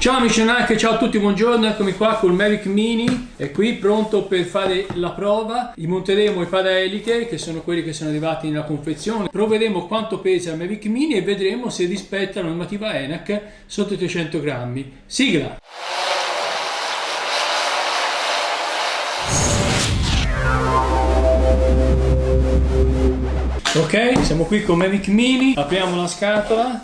Ciao amici anche ciao a tutti, buongiorno, eccomi qua col Mavic Mini, è qui pronto per fare la prova, monteremo i paraeliche che sono quelli che sono arrivati nella confezione, proveremo quanto pesa il Mavic Mini e vedremo se rispetta la normativa ENAC sotto i 300 grammi. Sigla! Ok, siamo qui con Mavic Mini, apriamo la scatola,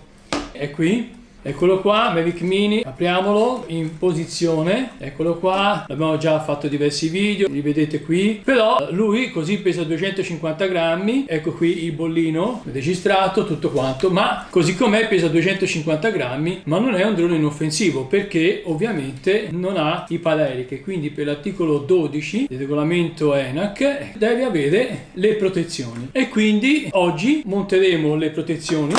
è qui, Eccolo qua, Mavic Mini, apriamolo in posizione, eccolo qua, l'abbiamo già fatto diversi video, li vedete qui, però lui così pesa 250 grammi, ecco qui il bollino registrato, tutto quanto, ma così com'è pesa 250 grammi, ma non è un drone inoffensivo perché ovviamente non ha i paraeliche, quindi per l'articolo 12 del regolamento ENAC deve avere le protezioni. E quindi oggi monteremo le protezioni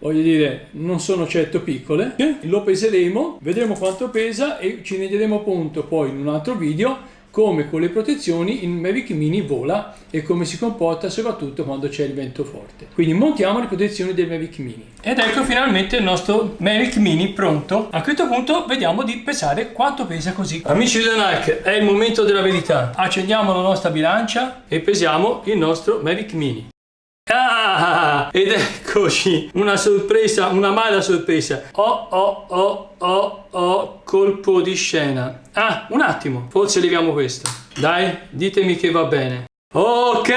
voglio dire non sono certo piccole lo peseremo vedremo quanto pesa e ci renderemo conto poi in un altro video come con le protezioni il Mavic Mini vola e come si comporta soprattutto quando c'è il vento forte. Quindi montiamo le protezioni del Mavic Mini. Ed ecco finalmente il nostro Mavic Mini pronto. A questo punto vediamo di pesare quanto pesa così. Amici di Donac, è il momento della verità. Accendiamo la nostra bilancia e pesiamo il nostro Mavic Mini. Ed eccoci, una sorpresa, una mala sorpresa. Oh, oh, oh, oh, oh, colpo di scena. Ah, un attimo, forse leviamo questo. Dai, ditemi che va bene. Ok,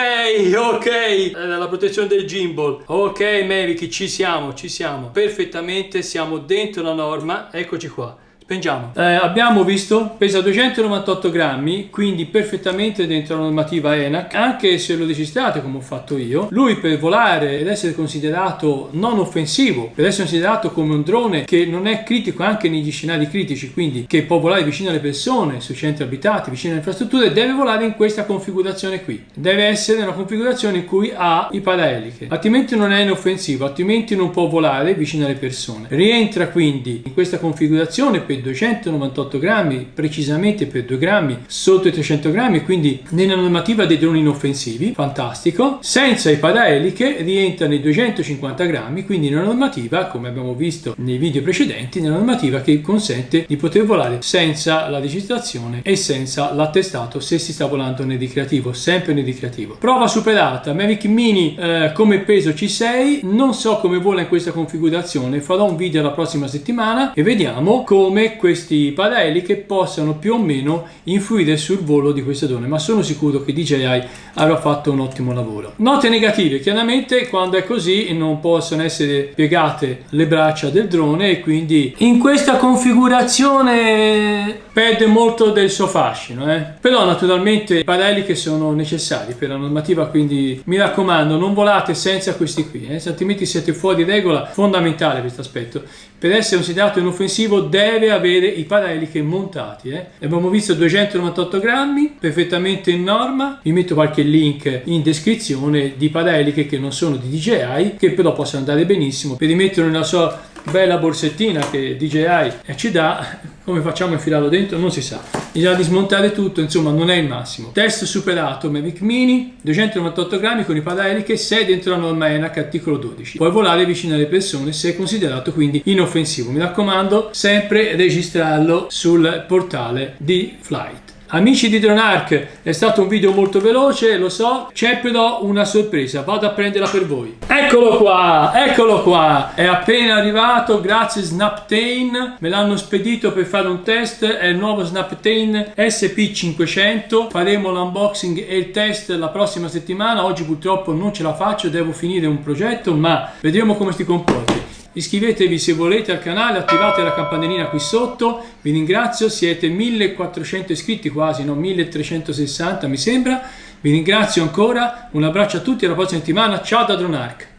ok, la protezione del gimbal. Ok, Mavic, ci siamo, ci siamo. Perfettamente, siamo dentro la norma. Eccoci qua. Spengiamo. Eh, abbiamo visto, pesa 298 grammi, quindi perfettamente dentro la normativa ENAC, anche se lo registrate come ho fatto io. Lui per volare ed essere considerato non offensivo, per essere considerato come un drone che non è critico anche negli scenari critici, quindi che può volare vicino alle persone, sui centri abitati, vicino alle infrastrutture, deve volare in questa configurazione qui. Deve essere una configurazione in cui ha i paraeliche, altrimenti non è inoffensivo, altrimenti non può volare vicino alle persone. Rientra quindi in questa configurazione per 298 grammi, precisamente per 2 grammi sotto i 300 grammi, quindi nella normativa dei droni inoffensivi, fantastico. Senza i paraeliche rientra nei 250 grammi, quindi nella normativa, come abbiamo visto nei video precedenti, nella normativa che consente di poter volare senza la registrazione e senza l'attestato se si sta volando nel ricreativo, sempre nel ricreativo. Prova superata, Mavic Mini eh, come peso C6, non so come vola in questa configurazione, farò un video la prossima settimana e vediamo come come questi paraeliche possano più o meno influire sul volo di queste drone ma sono sicuro che DJI avrà fatto un ottimo lavoro note negative chiaramente quando è così non possono essere piegate le braccia del drone e quindi in questa configurazione perde molto del suo fascino eh? però naturalmente i paraeliche sono necessari per la normativa quindi mi raccomando non volate senza questi qui eh? altrimenti siete fuori regola fondamentale questo aspetto per essere considerato inoffensivo deve avere i paraeliche montati eh? abbiamo visto 298 grammi perfettamente in norma. Vi metto qualche link in descrizione di paraeliche che non sono di DJI che però possono andare benissimo. Per rimetterlo nella sua bella borsettina che DJI ci dà come facciamo a infilarlo dentro? Non si sa bisogna dismontare tutto insomma non è il massimo. Test superato Mavic Mini 298 grammi con i paraeliche 6 dentro la norma ENAC articolo 12 puoi volare vicino alle persone se è considerato quindi inoffensivo. Mi raccomando sempre registrarlo sul portale di Flight Amici di DroneArk, è stato un video molto veloce, lo so, c'è però una sorpresa, vado a prenderla per voi. Eccolo qua, eccolo qua, è appena arrivato, grazie Snaptain, me l'hanno spedito per fare un test, è il nuovo Snaptain SP500, faremo l'unboxing e il test la prossima settimana, oggi purtroppo non ce la faccio, devo finire un progetto, ma vedremo come si comporti iscrivetevi se volete al canale, attivate la campanellina qui sotto, vi ringrazio, siete 1400 iscritti quasi, no 1360 mi sembra, vi ringrazio ancora, un abbraccio a tutti, alla prossima settimana, ciao da DroneArc!